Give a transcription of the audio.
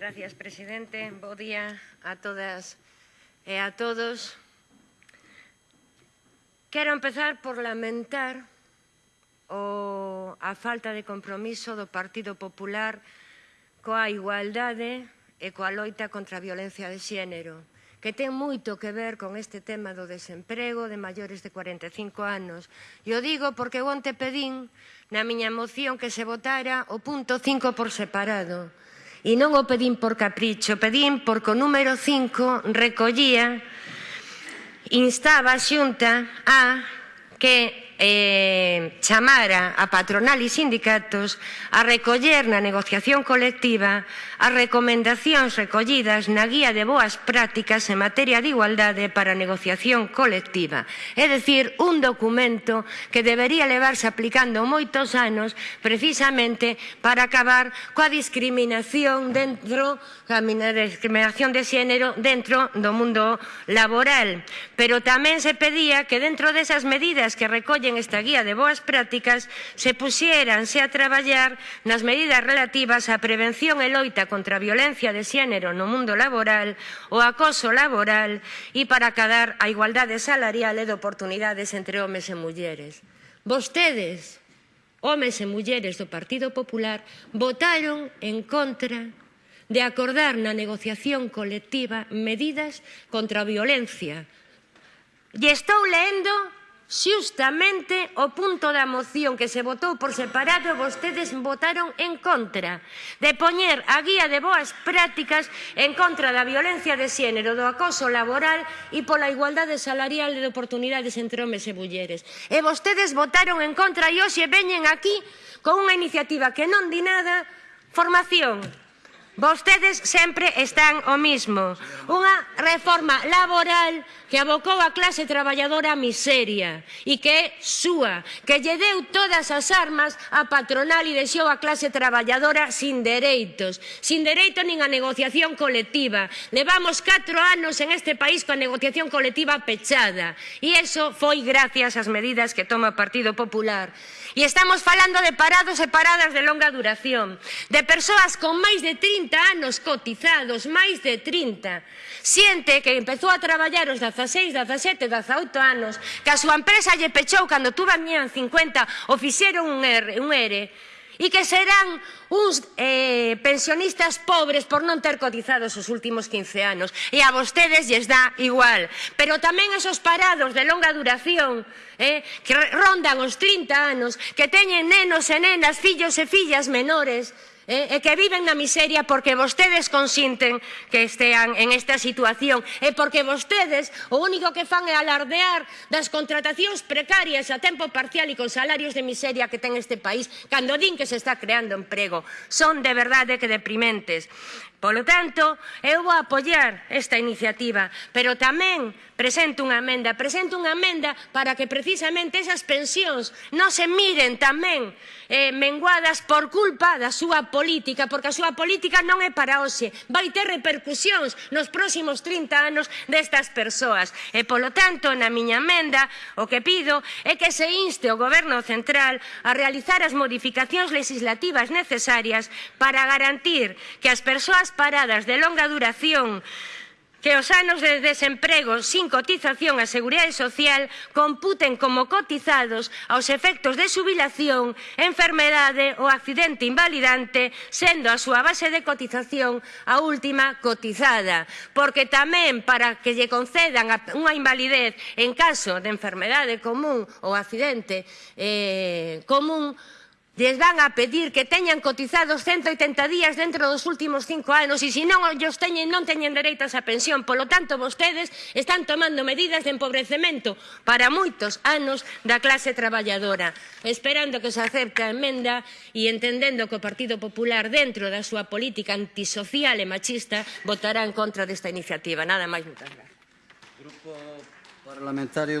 Gracias, presidente. Bo día a todas e a todos. Quero empezar por lamentar o, a falta de compromiso do Partido Popular coa igualdade e coa loita contra a violencia de xénero, que ten moito que ver con este tema do desemprego de maiores de 45 anos. E o digo porque onte pedín na miña moción que se votara o punto 5 por separado, E non o pedín por capricho, pedín porque o número 5 recollía, instaba a xunta a que eh, chamara a patronal e sindicatos a recoller na negociación colectiva as recomendacións recollidas na guía de boas prácticas en materia de igualdade para a negociación colectiva. É dicir, un documento que debería levarse aplicando moitos anos precisamente para acabar coa discriminación dentro a discriminación de xénero dentro do mundo laboral. Pero tamén se pedía que dentro desas medidas que recolle en esta guía de boas prácticas se puxéranse a traballar nas medidas relativas á prevención e loita contra a violencia de xénero no mundo laboral, o acoso laboral e para acadar a igualdade salarial e de oportunidades entre homes e mulleres. Vostedes, homes e mulleres do Partido Popular, votaron en contra de acordar na negociación colectiva medidas contra a violencia. E estou leendo Xustamente o punto da moción que se votou por separado vostedes votaron en contra de poñer a guía de boas prácticas en contra da violencia de xénero, do acoso laboral e pola igualdade salarial e de oportunidades entre homes e mulleres. E vostedes votaron en contra e hoxe veñen aquí con unha iniciativa que non di nada, formación, Vostedes sempre están o mismo. Unha reforma laboral que abocou a clase traballadora a miseria e que é súa, que lle deu todas as armas a patronal e deixou a clase traballadora sin dereitos, sin dereito nin a negociación colectiva. Levamos 4 anos en este país coa negociación colectiva pechada e eso foi gracias ás medidas que toma o Partido Popular. E estamos falando de parados e paradas de longa duración, de persoas con máis de 30 anos cotizados, máis de 30. xente que empezou a traballar os 16, 17, 18 anos, que a súa empresa lle pechou cando tuve a miña 50, o fixeron un ERE, un ERE e que serán uns eh, pensionistas pobres por non ter cotizados os últimos 15 anos. E a vostedes lles dá igual. Pero tamén esos parados de longa duración eh, que rondan os 30 anos, que teñen nenos e nenas, fillos e fillas menores, eh, e que viven na miseria porque vostedes consinten que estean en esta situación e porque vostedes o único que fan é alardear das contratacións precarias a tempo parcial e con salarios de miseria que ten este país cando din que se está creando emprego. Son de verdade que deprimentes. Polo tanto, eu vou apoiar esta iniciativa, pero tamén presento unha amenda, presento unha amenda para que precisamente esas pensións non se miren tamén eh, menguadas por culpa da súa política, porque a súa política non é para hoxe, vai ter repercusións nos próximos 30 anos destas persoas. E polo tanto, na miña amenda, o que pido é que se inste o Goberno Central a realizar as modificacións legislativas necesarias para garantir que as persoas paradas de longa duración que os anos de desemprego sin cotización á Seguridade Social computen como cotizados aos efectos de subilación, enfermedade ou accidente invalidante, sendo a súa base de cotización a última cotizada, porque tamén para que lle concedan unha invalidez en caso de enfermedade común ou accidente eh, común, lles van a pedir que teñan cotizados 180 días dentro dos últimos cinco anos e se non os teñen non teñen dereito a esa pensión. Polo tanto, vostedes están tomando medidas de empobrecemento para moitos anos da clase traballadora, esperando que se acepte a emenda e entendendo que o Partido Popular dentro da súa política antisocial e machista votará en contra desta iniciativa. Nada máis, moitas gracias. Grupo parlamentario do...